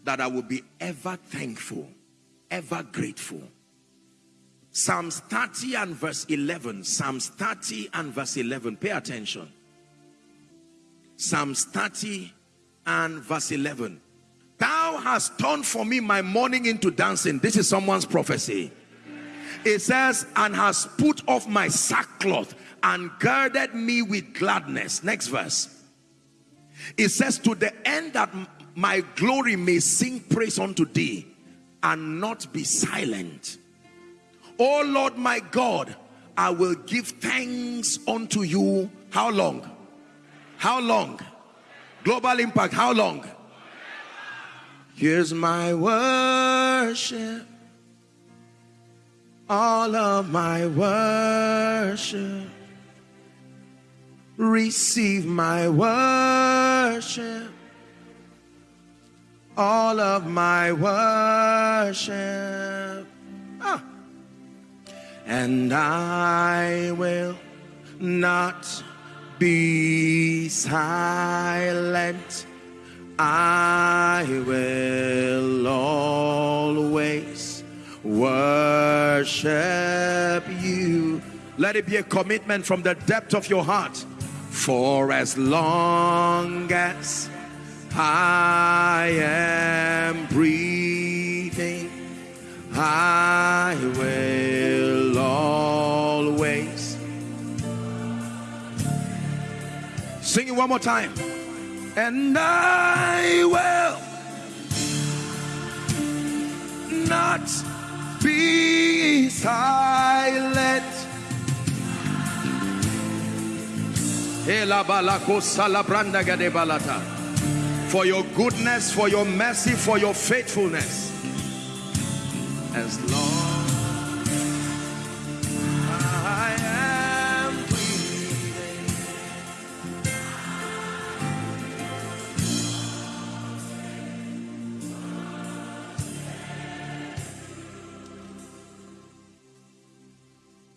that I will be ever thankful, ever grateful. Psalms 30 and verse 11. Psalms 30 and verse 11. Pay attention. Psalms 30 and verse 11. Thou hast turned for me my mourning into dancing. This is someone's prophecy. It says, and has put off my sackcloth and girded me with gladness. Next verse. It says, to the end that my glory may sing praise unto thee and not be silent. Oh Lord my God, I will give thanks unto you. How long? How long? Global impact, how long? Here's my worship. All of my worship. Receive my worship. All of my worship. Ah. And I will not be silent. I will always worship you. Let it be a commitment from the depth of your heart. For as long as I am breathing, I will always Sing it one more time. And I will not be silent. For your goodness, for your mercy, for your faithfulness. As long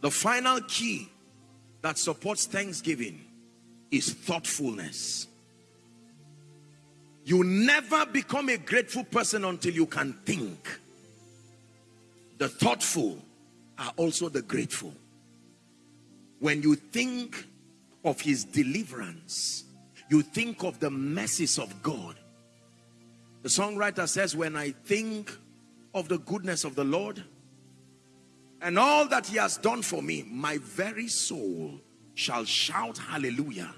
The final key that supports thanksgiving is thoughtfulness. You never become a grateful person until you can think. The thoughtful are also the grateful. When you think of his deliverance, you think of the mercies of God. The songwriter says, when I think of the goodness of the Lord and all that he has done for me, my very soul shall shout hallelujah.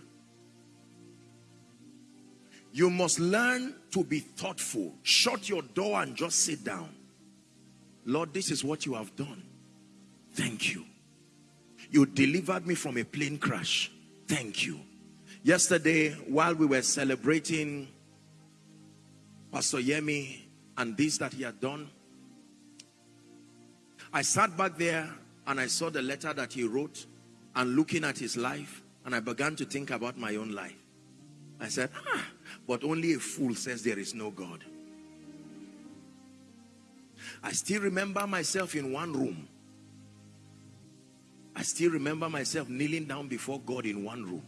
You must learn to be thoughtful. Shut your door and just sit down. Lord, this is what you have done. Thank you. You delivered me from a plane crash. Thank you. Yesterday, while we were celebrating Pastor Yemi and this that he had done, I sat back there and I saw the letter that he wrote and looking at his life and I began to think about my own life. I said, ah, but only a fool says there is no God. I still remember myself in one room. I still remember myself kneeling down before God in one room.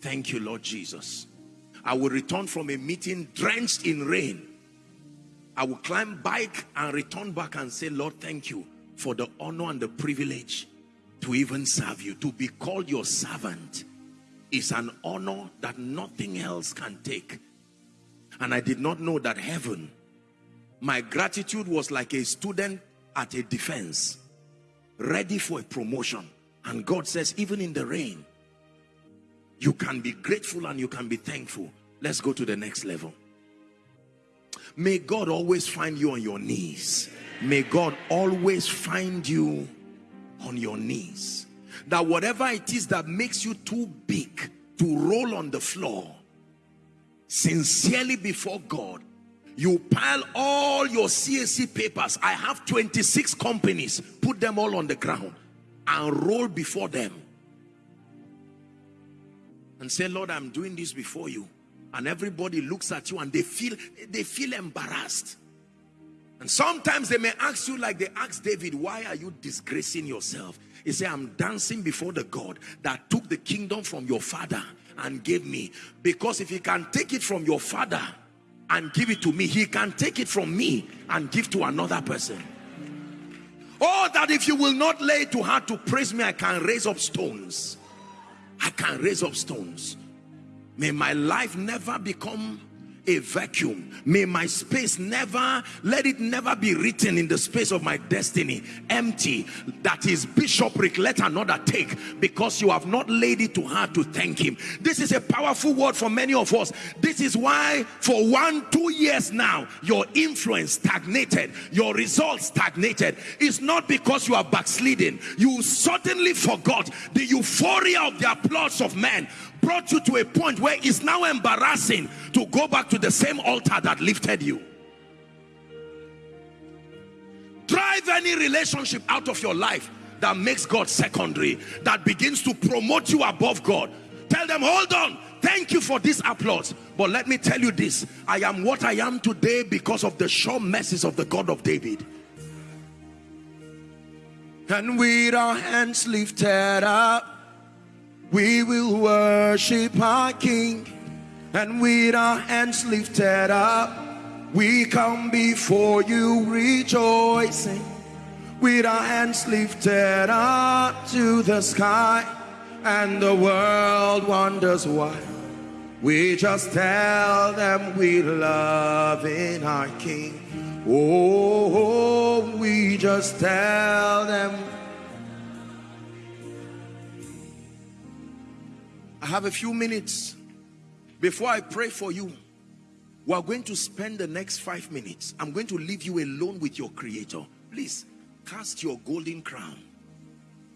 Thank you, Lord Jesus. I will return from a meeting drenched in rain. I will climb bike and return back and say, Lord, thank you for the honor and the privilege to even serve you, to be called your servant is an honor that nothing else can take. And I did not know that heaven, my gratitude was like a student at a defense, ready for a promotion. And God says, even in the rain, you can be grateful and you can be thankful. Let's go to the next level. May God always find you on your knees. May God always find you on your knees that whatever it is that makes you too big to roll on the floor sincerely before God you pile all your CAC papers I have 26 companies put them all on the ground and roll before them. And say Lord I'm doing this before you. And everybody looks at you and they feel they feel embarrassed and sometimes they may ask you like they asked David why are you disgracing yourself he said, I'm dancing before the God that took the kingdom from your father and gave me. Because if he can take it from your father and give it to me, he can take it from me and give to another person. Oh, that if you will not lay to heart to praise me, I can raise up stones. I can raise up stones. May my life never become a vacuum. May my space never let it never be written in the space of my destiny empty. That is bishopric let another take because you have not laid it to heart to thank him. This is a powerful word for many of us. This is why for one two years now your influence stagnated your results stagnated. It's not because you are backsliding. You suddenly forgot the euphoria of the applause of men brought you to a point where it's now embarrassing to go back to the same altar that lifted you. Drive any relationship out of your life that makes God secondary, that begins to promote you above God. Tell them, hold on, thank you for this applause. But let me tell you this, I am what I am today because of the sure mercies of the God of David. And with our hands lifted up, we will worship our King and with our hands lifted up, we come before you rejoicing. With our hands lifted up to the sky, and the world wonders why. We just tell them we love in our King. Oh, we just tell them I have a few minutes before I pray for you. We are going to spend the next five minutes. I'm going to leave you alone with your creator. Please cast your golden crown.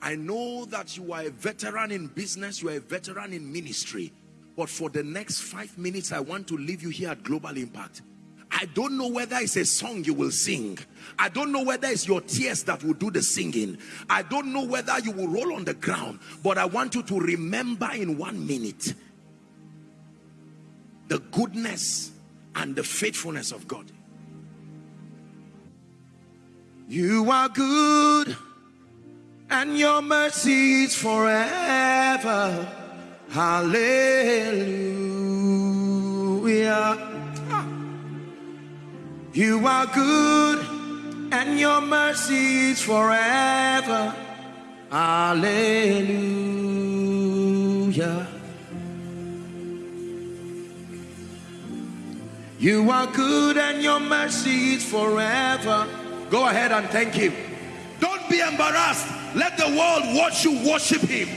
I know that you are a veteran in business, you are a veteran in ministry. But for the next five minutes, I want to leave you here at Global Impact. I don't know whether it's a song you will sing. I don't know whether it's your tears that will do the singing. I don't know whether you will roll on the ground. But I want you to remember in one minute the goodness and the faithfulness of God. You are good. and your mercy is forever. Hallelujah. You are good and your mercy is forever. Hallelujah. You are good and your mercy is forever. Go ahead and thank him. Don't be embarrassed. Let the world watch you worship him.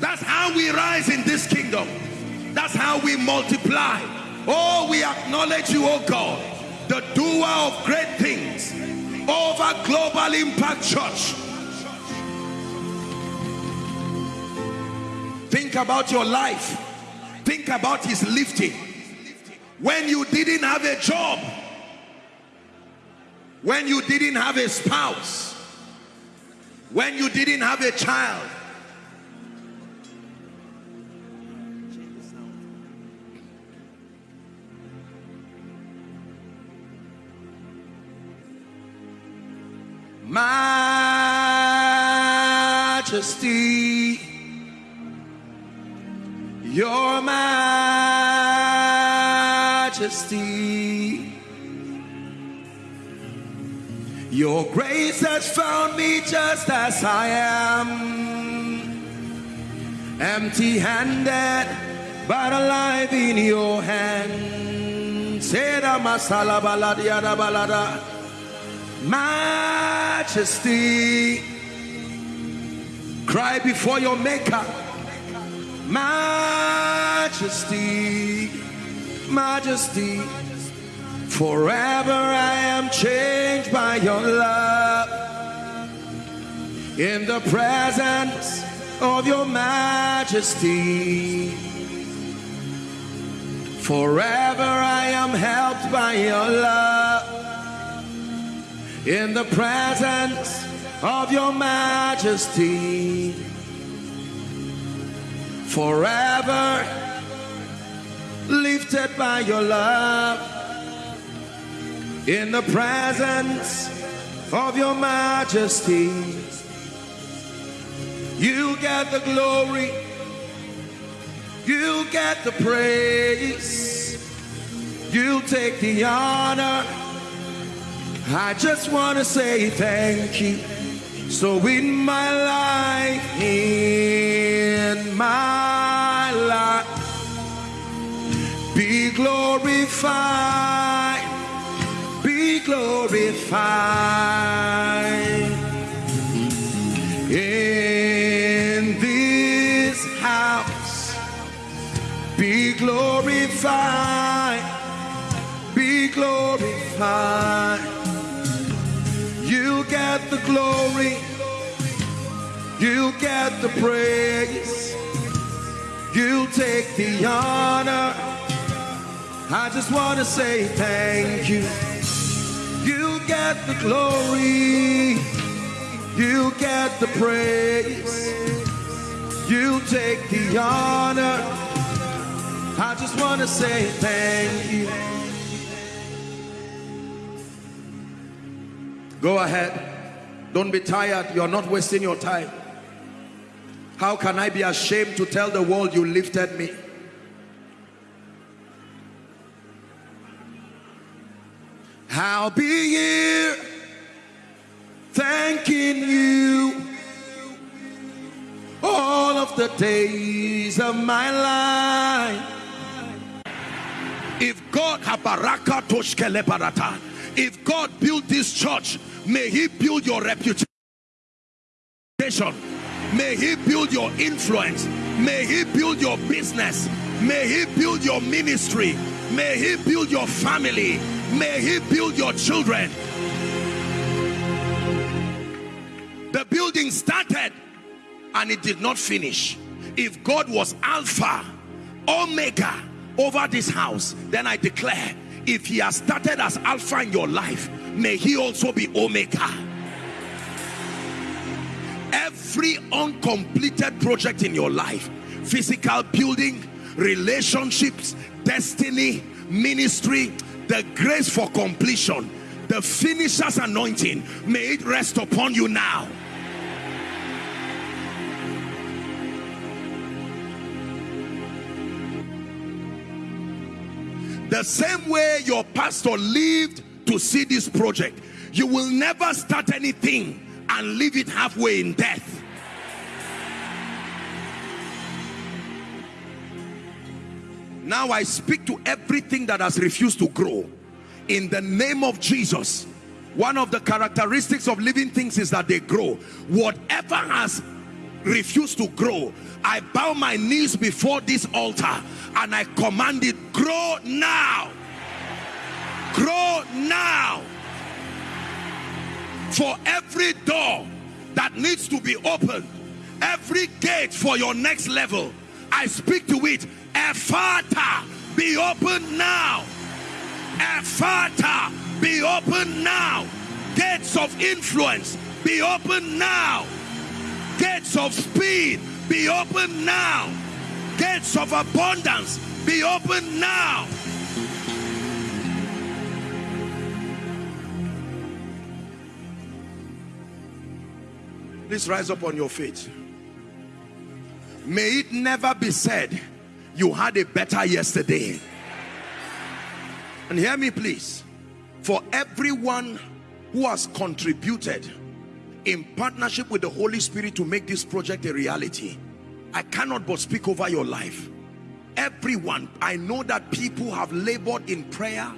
That's how we rise in this kingdom. That's how we multiply. Oh, we acknowledge you, oh God, the doer of great things over Global Impact Church. Think about your life. Think about his lifting. When you didn't have a job, when you didn't have a spouse, when you didn't have a child, majesty your majesty your grace has found me just as I am. Empty-handed but alive in your hands. Seda masala baladiada balada majesty cry before your maker. Majesty majesty forever i am changed by your love. In the presence of your majesty forever i am helped by your love in the presence of your majesty forever lifted by your love in the presence of your majesty you get the glory you get the praise you take the honor I just want to say thank you. So in my life, in my life, be glorified, be glorified in this house, be glorified, be glorified. You get the glory. You get the praise. You take the honor. I just want to say thank you. You get the glory. You get the praise. You take the honor. I just want to say thank you. Go ahead. Don't be tired. You're not wasting your time. How can I be ashamed to tell the world you lifted me? I'll be here thanking you all of the days of my life. If God habaraka toshkele barata, if God built this church, may he build your reputation. May he build your influence. May he build your business. May he build your ministry. May he build your family. May he build your children. The building started and it did not finish. If God was Alpha, Omega over this house, then I declare if he has started as Alpha in your life, may he also be Omega. Every uncompleted project in your life, physical building, relationships, destiny, ministry, the grace for completion, the finisher's anointing, may it rest upon you now. The same way your pastor lived to see this project. You will never start anything and leave it halfway in death. Now I speak to everything that has refused to grow. In the name of Jesus, one of the characteristics of living things is that they grow. Whatever has refused to grow, I bow my knees before this altar and I command it, grow now. Grow now. For every door that needs to be opened, every gate for your next level, I speak to it Ephata, be open now. Ephata, be open now. Gates of influence, be open now. Gates of speed, be open now. Gates of abundance, be open now. Please rise up on your feet. May it never be said you had a better yesterday. And hear me please. For everyone who has contributed in partnership with the Holy Spirit to make this project a reality, I cannot but speak over your life. Everyone, I know that people have labored in prayer.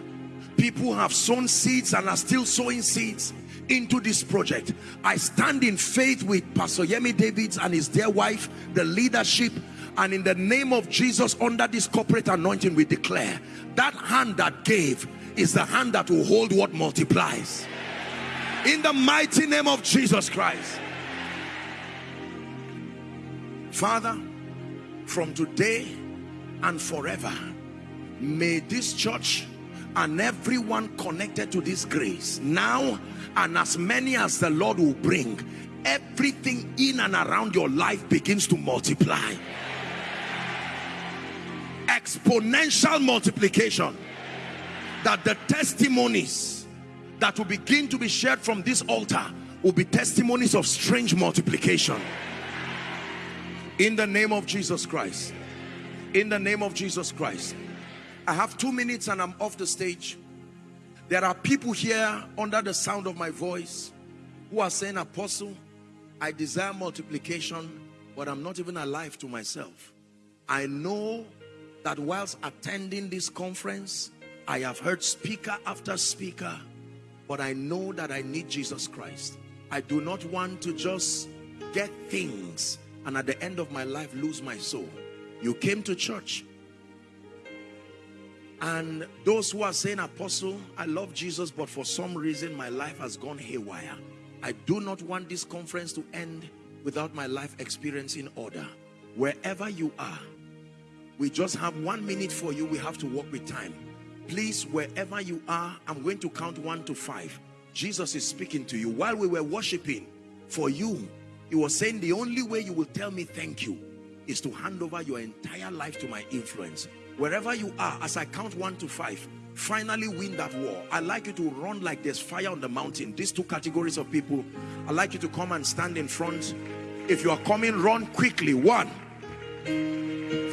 People have sown seeds and are still sowing seeds into this project. I stand in faith with Pastor Yemi Davids and his dear wife, the leadership and in the name of Jesus under this corporate anointing we declare that hand that gave is the hand that will hold what multiplies in the mighty name of Jesus Christ. Father from today and forever may this church and everyone connected to this grace now and as many as the Lord will bring everything in and around your life begins to multiply. Exponential multiplication. That the testimonies that will begin to be shared from this altar will be testimonies of strange multiplication. In the name of Jesus Christ. In the name of Jesus Christ. I have two minutes and I'm off the stage. There are people here under the sound of my voice who are saying apostle I desire multiplication but I'm not even alive to myself. I know that whilst attending this conference, I have heard speaker after speaker, but I know that I need Jesus Christ. I do not want to just get things and at the end of my life lose my soul. You came to church and those who are saying, Apostle, I love Jesus, but for some reason my life has gone haywire. I do not want this conference to end without my life experiencing order. Wherever you are, we just have one minute for you. We have to work with time. Please, wherever you are, I'm going to count one to five. Jesus is speaking to you. While we were worshiping, for you, he was saying the only way you will tell me thank you is to hand over your entire life to my influence. Wherever you are, as I count one to five, finally win that war. I'd like you to run like there's fire on the mountain. These two categories of people, I'd like you to come and stand in front. If you are coming, run quickly. One.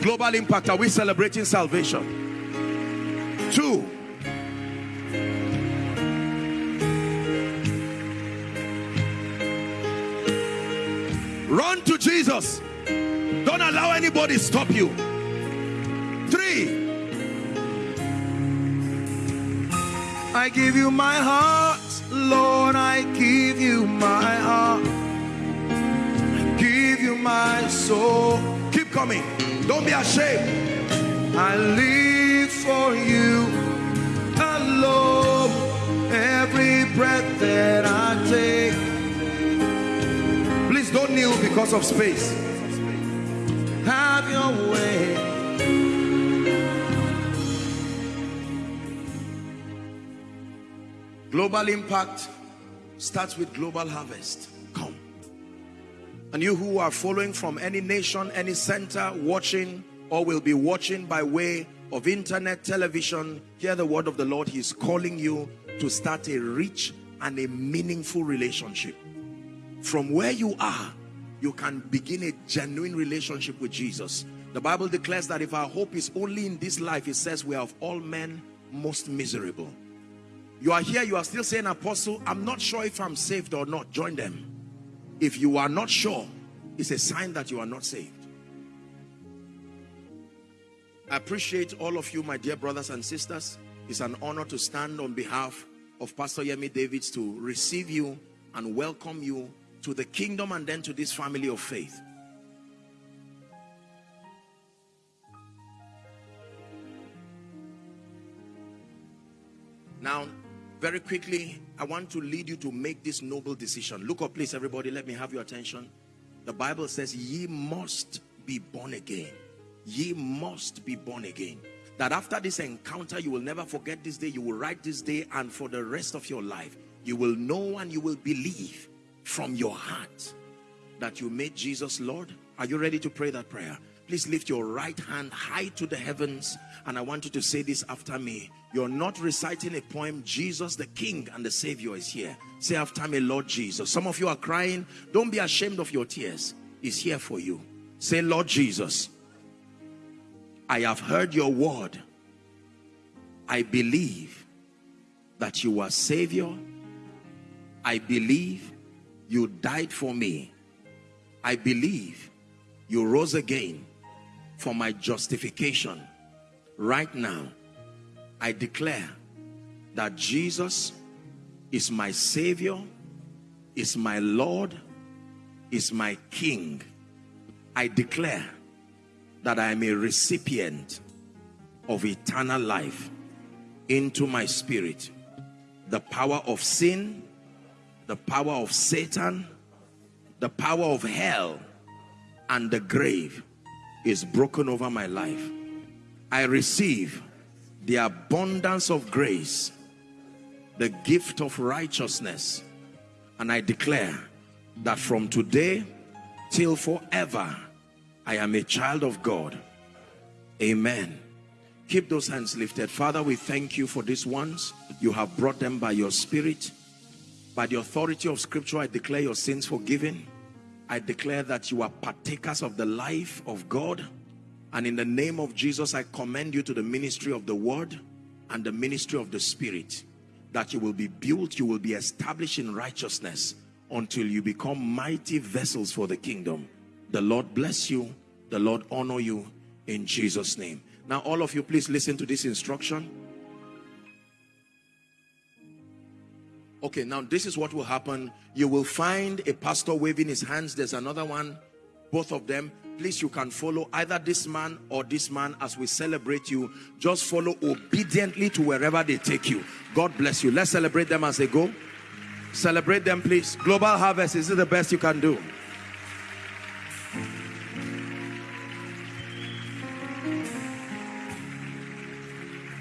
Global impact, are we celebrating salvation? Two, run to Jesus. Don't allow anybody stop you. Three, I give you my heart, Lord, I give you my heart. I give you my soul. Keep coming. Don't be ashamed. I live for you alone. Every breath that I take. Please don't kneel because of space. Have your way. Global impact starts with global harvest. Come. And you who are following from any nation, any center, watching or will be watching by way of internet, television, hear the word of the Lord. He's calling you to start a rich and a meaningful relationship. From where you are, you can begin a genuine relationship with Jesus. The Bible declares that if our hope is only in this life, it says we are of all men most miserable. You are here, you are still saying, Apostle, I'm not sure if I'm saved or not. Join them. If you are not sure, it's a sign that you are not saved. I appreciate all of you, my dear brothers and sisters. It's an honor to stand on behalf of Pastor Yemi Davids to receive you and welcome you to the kingdom and then to this family of faith. Now, very quickly, I want to lead you to make this noble decision. Look up, please, everybody. Let me have your attention. The Bible says, ye must be born again. Ye must be born again. That after this encounter, you will never forget this day. You will write this day and for the rest of your life, you will know and you will believe from your heart that you made Jesus Lord. Are you ready to pray that prayer? Please lift your right hand high to the heavens and I want you to say this after me. You're not reciting a poem. Jesus, the King and the Savior is here. Say after me, Lord Jesus. Some of you are crying. Don't be ashamed of your tears. He's here for you. Say, Lord Jesus, I have heard your word. I believe that you are Savior. I believe you died for me. I believe you rose again for my justification. Right now, I declare that Jesus is my Savior, is my Lord, is my King. I declare that I am a recipient of eternal life into my spirit. The power of sin, the power of Satan, the power of hell, and the grave is broken over my life. I receive the abundance of grace, the gift of righteousness, and I declare that from today till forever, I am a child of God. Amen. Keep those hands lifted. Father, we thank you for these ones. You have brought them by your spirit. By the authority of scripture, I declare your sins forgiven. I declare that you are partakers of the life of God. And in the name of Jesus, I commend you to the ministry of the word and the ministry of the spirit. That you will be built, you will be established in righteousness until you become mighty vessels for the kingdom. The Lord bless you. The Lord honor you in Jesus' name. Now, all of you, please listen to this instruction. Okay, now this is what will happen. You will find a pastor waving his hands. There's another one, both of them. Please, you can follow either this man or this man as we celebrate you. Just follow obediently to wherever they take you. God bless you. Let's celebrate them as they go. Celebrate them, please. Global Harvest, is it the best you can do?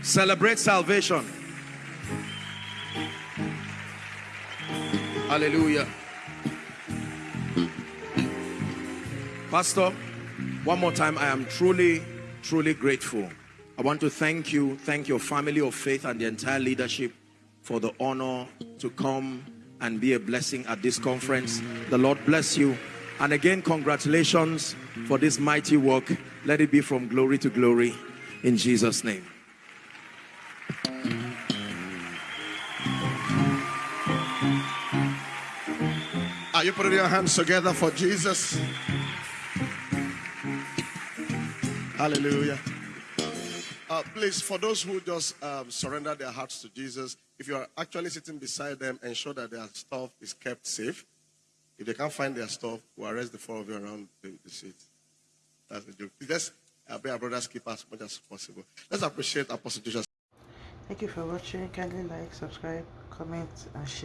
Celebrate salvation. Hallelujah. Pastor, one more time, I am truly, truly grateful. I want to thank you, thank your family of faith and the entire leadership for the honor to come and be a blessing at this conference. The Lord bless you. And again, congratulations for this mighty work. Let it be from glory to glory in Jesus' name. Are you putting your hands together for Jesus? Hallelujah. Uh, please, for those who just um, surrender their hearts to Jesus, if you are actually sitting beside them, ensure that their stuff is kept safe. If they can't find their stuff, we'll arrest the four of you around the, the seat. That's the joke. Let's uh, be our brothers' keep as much as possible. Let's appreciate Apostle Joshua. Thank you for watching. Kindly like, subscribe, comment, and share.